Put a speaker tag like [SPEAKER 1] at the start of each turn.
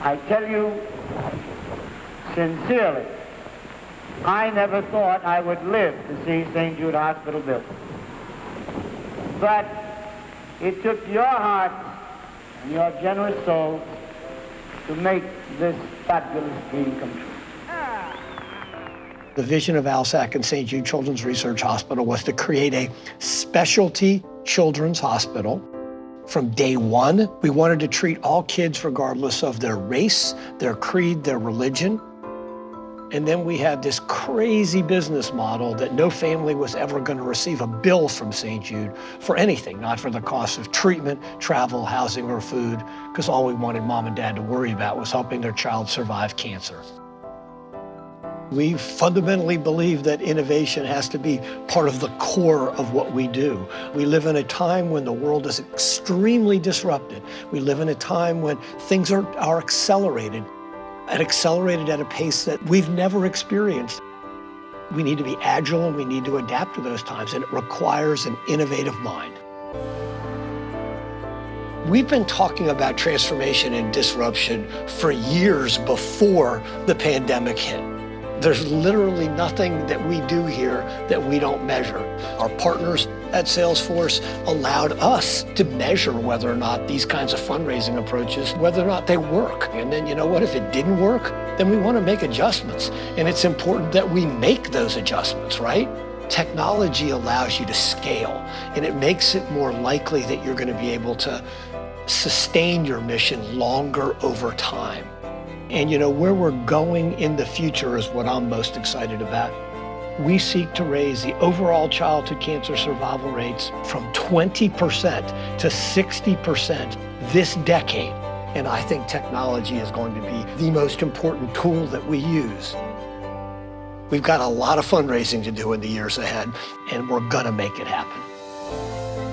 [SPEAKER 1] I tell you sincerely, I never thought I would live to see St. Jude Hospital built. But it took your heart and your generous soul to make this fabulous dream come true.
[SPEAKER 2] The vision of ALSAC and St. Jude Children's Research Hospital was to create a specialty children's hospital. From day one, we wanted to treat all kids regardless of their race, their creed, their religion. And then we had this crazy business model that no family was ever going to receive a bill from St. Jude for anything, not for the cost of treatment, travel, housing, or food, because all we wanted mom and dad to worry about was helping their child survive cancer. We fundamentally believe that innovation has to be part of the core of what we do. We live in a time when the world is extremely disrupted. We live in a time when things are, are accelerated, and accelerated at a pace that we've never experienced. We need to be agile and we need to adapt to those times, and it requires an innovative mind. We've been talking about transformation and disruption for years before the pandemic hit. There's literally nothing that we do here that we don't measure. Our partners at Salesforce allowed us to measure whether or not these kinds of fundraising approaches, whether or not they work. And then you know what, if it didn't work, then we want to make adjustments. And it's important that we make those adjustments, right? Technology allows you to scale and it makes it more likely that you're going to be able to sustain your mission longer over time. And you know, where we're going in the future is what I'm most excited about. We seek to raise the overall childhood cancer survival rates from 20% to 60% this decade. And I think technology is going to be the most important tool that we use. We've got a lot of fundraising to do in the years ahead, and we're gonna make it happen.